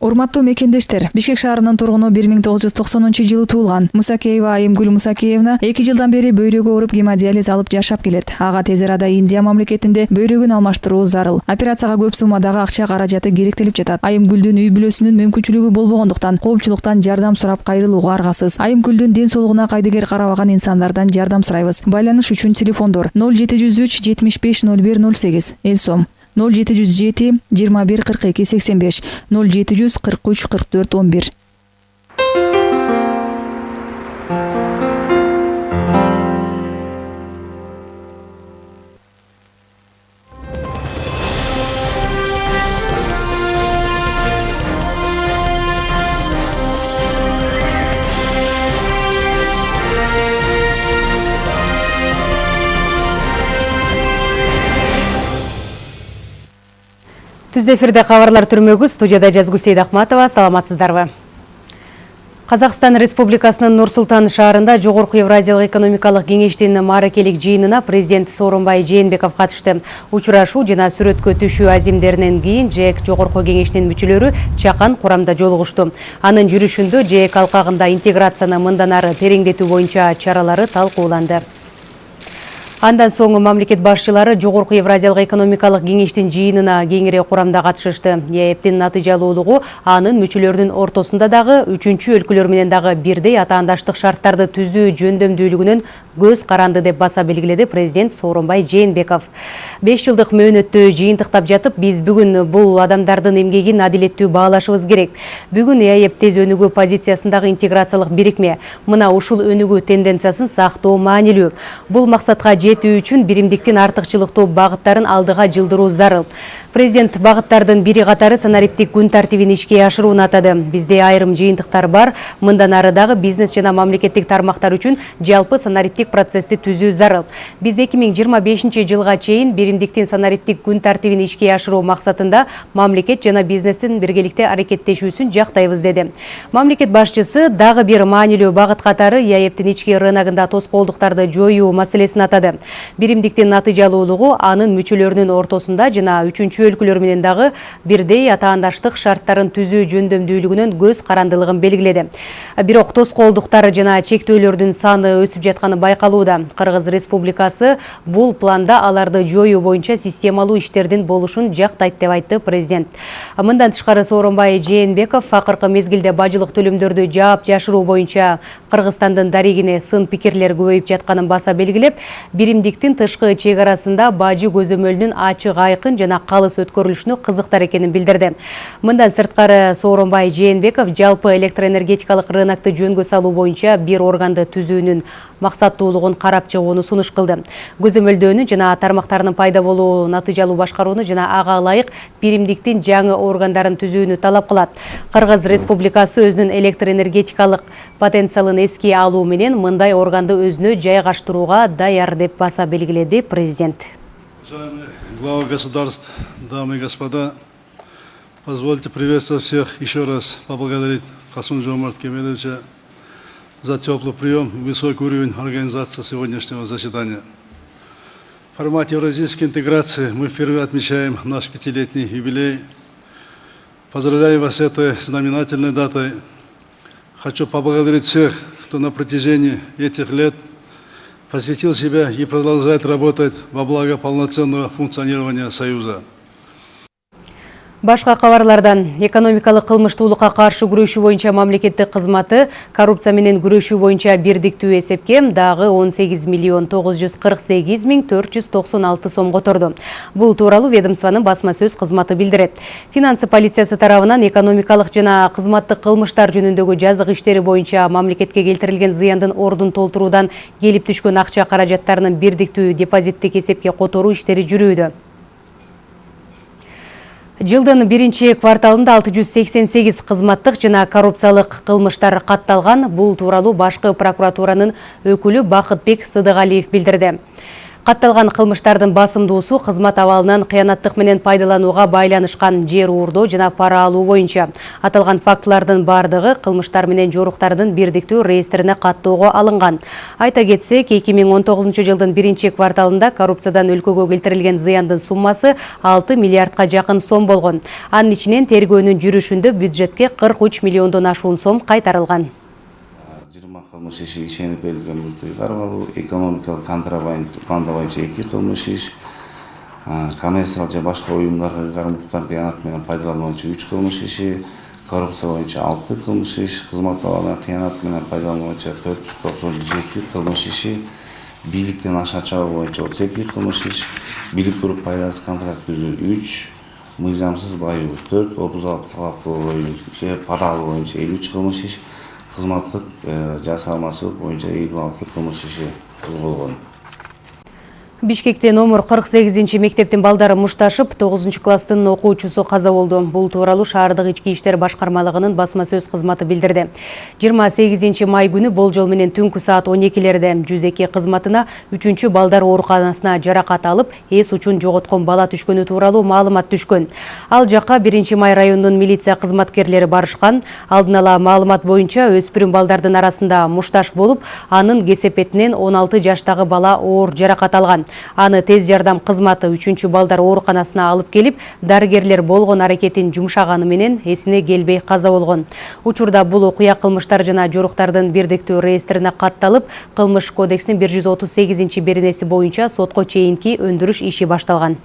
урматтуу мекендештер бишкек шаарынын тургуну бир миң тогуз жүз токсонунчу жылы туулган мусакеева айымгүл мусакеевна эки жылдан бери бөйрөгү ооруп гемодиализ алып жашап келет. Ага тез арада индия мамлекетинде бөйрөгүн алмаштыруу зарыл. Операцияга көп суммадагы акча каражаты керектелип жатат. Айымгүлдүн үй бүлөсүнүн мүмкүнчүлүгү болбогондуктан коомчулуктан жардам сурап кайрылууга аргасыз. Айымгүлдүн ден соолугуна кайдыгер карабаган инсандардан жардам сурайбыз. Байланыш үчүн телефондор ноль жети жүз үч жетимиш беш ноль бир ноль сегиз. Эл сом ноль жети жүз жети жыйырма бир кырк эки сексен беш. ноль жети жүз кырк үч кырк төрт он бир түз эфирде кабарлар түрмөгү студияда жазгу сейдахматова саламатсыздарбы Қазақстан Республикасынын Нур Султан шаарында Жогорку Евразиялык экономикалык кеңештин мааракелик жыйынына президент Сооронбай Жээнбеков катышты. Учурашуу жана сүрөткө түшүү азимдеринен кийин ЖЭК Жогорку кеңешинин мүчөлөрү чакан курамда жолугушту. Анын жүрүшүндө ЖЭК алкагында интеграцияны мындан ары тереңдетүү боюнча чаралары талкууланды. Андан соң мамлекет башчылары Жогорку Евразиялык экономикалык кеңештин жыйынына кеңири курамда катышышты. ЕЭПтин натыйжалуулугу анын мүчөлөрүнүн ортосунда дагы үчүнчү өлкөлөр менен дагы бирдей атаандаштык шарттарды түзүү жөндөмдүүлүгүнөн көз каранды деп баса белгиледи президент Сооронбай Жээнбеков. 5 жылдык мөөнөттү жыйынтыктап жатып, биз бүгүн бул адамдардын эмгегин адилеттүү баалашыбыз керек. Бүгүн ЕЭП тез өнүгүү позициясындагы интеграциялык бирикме. Мына ушул өнүгүү тенденциясын сактоо маанилүү. Бул максатка жетүү үчүн биримдиктин артыкчылыктуу багыттарын алдыга жылдыруу зарыл. Президент багыттардын бири катары санариптик күн тартибин ишке ашырууну атады. Бизде айрым жыйынтыктар бар. Мындан ары дагы бизнес жана мамлекеттик тармактар үчүн жалпы санариптик процессти түзүү зарыл. Жыйырма бешинчи жылга чейин биримдиктин санариптик күн тартибин ишке ашыруу максатында мамлекет жана бизнестин биргеликте аракеттешүүсүн жактайбыз деди мамлекет башчысы дагы бир маанилүү багыт катары яэптин ички рыногунда тоскоолдуктарды жоюу маселесин атады. Биримдиктин натыйжалуулугу анын мүчөлөрүнүн ортосунда жана үчүнчү өлкөлөр менен дагы бирдей атаандаштык шарттарын түзүү жөндөмдүүлүгүнөн көз карандылыгын белгиледи бирок тоскоолдуктар жана чектөөлөрдүн саны өсүп жатканы байкалууда. Кыргыз республикасы бул планда аларды жоюу боюнча системалуу иштердин болушун жактайт деп айтты президент. Мындан тышкары сооронбай жээнбеков акыркы мезгилде бажылык төлөмдөрдү жаап жашыруу боюнча кыргызстандын дарегине сын пикирлер көбөйүп жатканын баса белгилеп биримдиктин тышкы чек арасында бажы көзөмөлүнүн ачык айкын жана калыс өткөрүлүшүнө кызыктар экенин билдирди мындан сырткары сооронбай жээнбеков жалпы электроэнергетикалык рынокду жөнгө салуу боюнча бир органды түзүүнүн максаттуулугун карап чыгууну сунуш кылды. Көзөмөлдөөнү жана тармактарынын пайда болуу натыйжалуу башкарууну жана ага ылайык биримдиктин жаңы органдарын түзүүнү талап кылат. Кыргыз республикасы өзүнүн электроэнергетикалык потенциалын эске алуу менен мындай органды өзүнө жайгаштырууга даяр деп баса белгиледи президент. Глава государств, дамы и господа, позвольте приветствовать всех еще раз, поблагодарить Хасун Кемелевича за теплый прием и высокий уровень организации сегодняшнего заседания. В формате евразийской интеграции мы впервые отмечаем наш пятилетний юбилей. Поздравляю вас с этой знаменательной датой. Хочу поблагодарить всех, кто на протяжении этих лет – посвятил себя и продолжает работать во благо полноценного функционирования Союза. Башка кабарлардан экономикалык кылмыштуулукка каршы күрөшүү боюнча мамлекеттик кызматы коррупция менен күрөшүү боюнча бирдиктүү эсепке дагы 18 миллион 948 миң 496 сом которду. Бул тууралуу ведомствонун басма сөз кызматы билдирет. Финансы полициясы тарабынан экономикалык жана кызматтык кылмыштар жөнүндөгү жазык иштери боюнча мамлекетке келтирилген зыяндын ордун толтуруудан келип түшкөн акча каражаттарынын бирдиктүү депозиттик эсепке которуу иштери жүрүүдө. Жылдын биринчи кварталында 688 кызматтык жана коррупциялык кылмыштар катталган. Бул тууралуу башкы прокуратуранын өкүлү Бакытбек Сыдыгалиев билдирди. Катталган кылмыштардын басымдуусу кызмат абалынан кыянаттык менен пайдаланууга байланышкан жер уурдоо жана пара алуу боюнча аталган фактылардын баардыгы кылмыштар менен жоруктардын бирдиктүү реестрине каттоого алынган айта кетсек эки миң он тогузунчу жылдын биринчи кварталында коррупциядан өлкөгө келтирилген зыяндын суммасы алты миллиардка жакын сом болгон анын ичинен тергөөнүн жүрүшүндө бюджетке кырк үч миллиондон ашуун сом кайтарылган жыйырма кылмыш иши ишенип берилген мүлктү карап алуу экономикалык контрабанда эки кылмыш иш коммерциялык же башка уюмдарга укуктарды кыянат менен пайдалануу боюнча үч кылмыш иши коррупция боюнча алты кылмыш иш кызмат абалынан кыянат менен пайдалануу боюнча төрт жүз токсон жети кылмыш иши бийликтен аша чабуу боюнча отуз эки кылмыш иш билип туруп пайдасыз контракт түзүү үч мыйзамсыз баюу төрт отуз алты талаптуу боюнча пара алуу боюнча элүү үч кылмыш иш кызматтык жасалмачылык боюнча элүү алты кылмыш иши козголгон бишкекте номер кырк сегизинчи мектептин балдары мушташып тогузунчу класстын окуучусу каза болду. Бул тууралуу шаардык ички иштер башкармалыгынын басма сөз кызматы билдирди. жыйырма сегизинчи май күнү болжол менен түнкү саат он экилерде жүз эки кызматына үчүнчү балдар ооруканасына жаракат алып эс учун жоготкон бала түшкөнү тууралуу маалымат түшкөн. Ал жака биринчи май районунун милиция кызматкерлери барышкан. Алдын ала маалымат боюнча өспүрүм балдардын арасында мушташ болуп анын кесепетинен он алты жаштагы бала оор жаракат алган аны тез жардам кызматы үчүнчү балдар ооруканасына алып келип дарыгерлер болгон аракетин жумшаганы менен эсине келбей каза болгон. Учурда бул окуя кылмыштар жана жоруктардын бирдиктүү реестрине катталып кылмыш кодексинин бир жүз отуз сегизинчи беренеси боюнча сотко чейинки өндүрүш иши башталган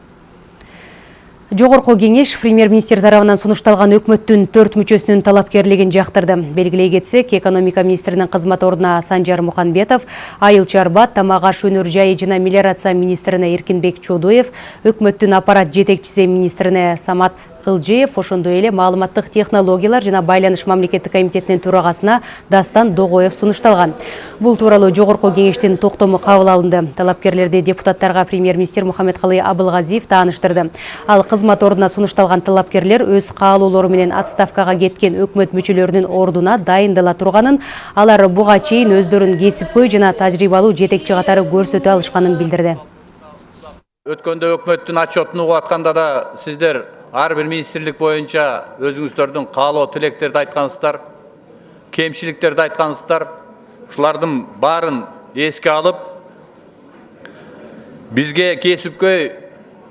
Жогорку кеңеш премьер-министр тарабынан сунушталган өкмөттүн төрт мүчөсүнүн талапкерлигин жактырды. Белгилей кетсек, экономика министринин кызмат ордуна Санжар Муханбетов, Айыл Чарбат, Тамак аш өнөр жайы жана мелиорация министрине Эркинбек Чодуев, өкмөттүн аппарат жетекчиси министрине Самат кылжиев ошондой эле маалыматтык технологиялар жана байланыш мамлекеттик комитетинин төрагасына дастан догоев сунушталган. Бул тууралуу жогорку кеңештин токтому кабыл алынды. Талапкерлерди депутаттарга премьер министр мухаммедкалый абылгазиев тааныштырды. Ал кызмат ордуна сунушталган талапкерлер өз каалоолору менен отставкага кеткен өкмөт мүчөлөрүнүн ордуна дайындала турганын алар буга чейин өздөрүн кесипкөй жана тажрыйбалуу жетекчи катары көрсөтө алышканын билдирди. Өткөндө өкмөттүн отчетун угуп атканда да сиздер әрбір министрлік бойынша өзіңіздердің қалау тілектерді айтқансыздар кемшіліктерді айтқансыздар ушулардын барын еске алып бізге кесіпкөй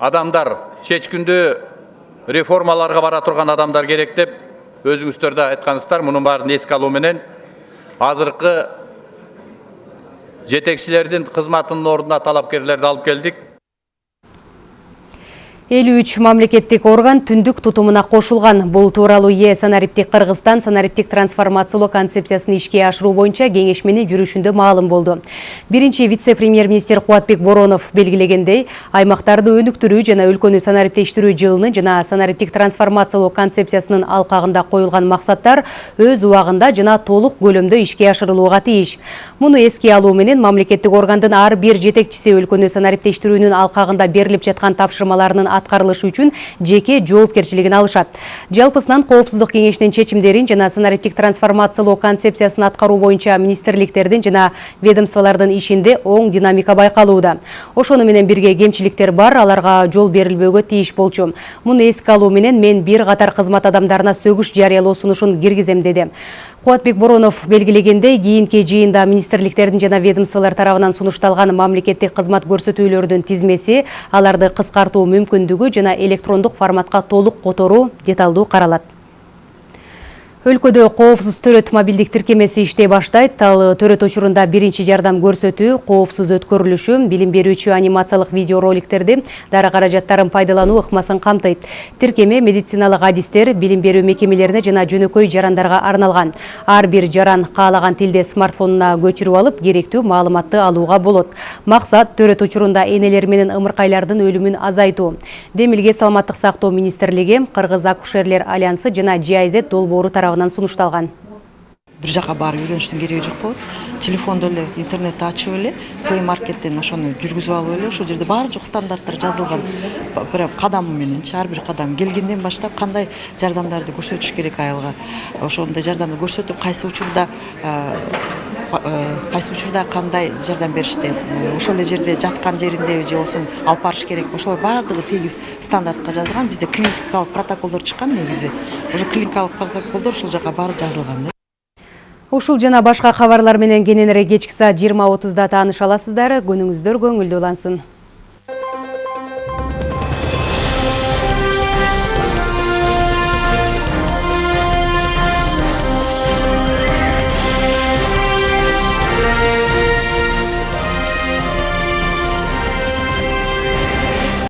адамдар шешкінді реформаларға бара тұрған адамдар керек деп өзіңіздер де айтқансыздар мұның барын еске алуменен азырқы жетекшілердің қызматының орнына талапкерлерді алып келдік 53 мамлекеттік орган түндік тұтымына қошылған. Бұл туралы е санариптик Қырғызстан санариптик трансформациялы концепциясын ишке ашыру бойынша кеңешменин жүрүшүндө маалым болду. Биринчи вице-премьер-министр Куатбек Боронов белгилегендей, аймактарды өнүктүрүү жана өлкөнү санариптештирүү жылынын жана санариптик трансформациялоо концепциясынын алкагында коюлган максаттар өз убагында жана толук көлөмдө ишке ашырылууга тийиш. Муну эске алуу менен мамлекеттик органдын ар бир жетекчиси өлкөнү санариптештирүүнүн алкагында берилип жаткан тапшырмаларынын аткарылышы үчүн жеке жоопкерчилигин алышат жалпысынан коопсуздук кеңешинин чечимдерин жана санариптик трансформациялоо концепциясын аткаруу боюнча министрликтердин жана ведомстволордун ишинде оң динамика байкалууда ошону менен бирге кемчиликтер бар аларга жол берилбөөгө тийиш болчу. Муну эске алуу менен мен бир катар кызмат адамдарына сөгүш жарыялоо сунушун киргизем деди кубатбек боронов белгилегендей кийинки жыйында министрликтердин жана ведомстволор тарабынан сунушталган мамлекеттик кызмат көрсөтүүлөрдүн тизмеси аларды кыскартуу мүмкүндүгү жана электрондук форматка толук которуу деталдуу каралат өлкөдө коопсуз төрөт мобилдик тиркемеси иштей баштайт. Ал төрөт учурунда биринчи жардам көрсөтүү коопсуз өткөрүлүшү билим берүүчү анимациялык видео роликтерди дары каражаттарын пайдалануу ыкмасын камтыйт. Тиркеме медициналык адистер билим берүү мекемелерине жана жөнөкөй жарандарга арналган. Ар бир жаран каалаган тилде смартфонуна көчүрүп алып керектүү маалыматты алууга болот. Максат төрөт учурунда энелер менен ымыркайлардын өлүмүн азайтуу. Демилге саламаттык сактоо министрлиги кыргыз акушерлер альянсы жана GIZ долбоору тарабынан тарабынан сунушталган бир жака барып үйрөнүштүн кереги жок болот телефондо эле интернетти ачып эле плей маркеттен ошону жүргүзүп алып эле ошол жерде баары жок стандарттар жазылган. Прям кадамы мененчи ар бир кадам келгенден баштап кандай жардамдарды көрсөтүш керек айылга ошондой жардамды көрсөтүп кайсы учурда кайсы учурда кандай жардам беришти? Ошол эле жерде жаткан жериндеби же болбосо алып барыш керекпи ошолор баардыгы тегиз стандартка жазылган. Бизде клиникалык протоколдор чыккан негизи. Ошо клиникалык протоколдор ушул жака баары жазылган Ушул жана башка кабарлар менен кененирээк кечки саат 20:30да тааныша аласыздар. Күнүңүздөр көңүлдүү улансын.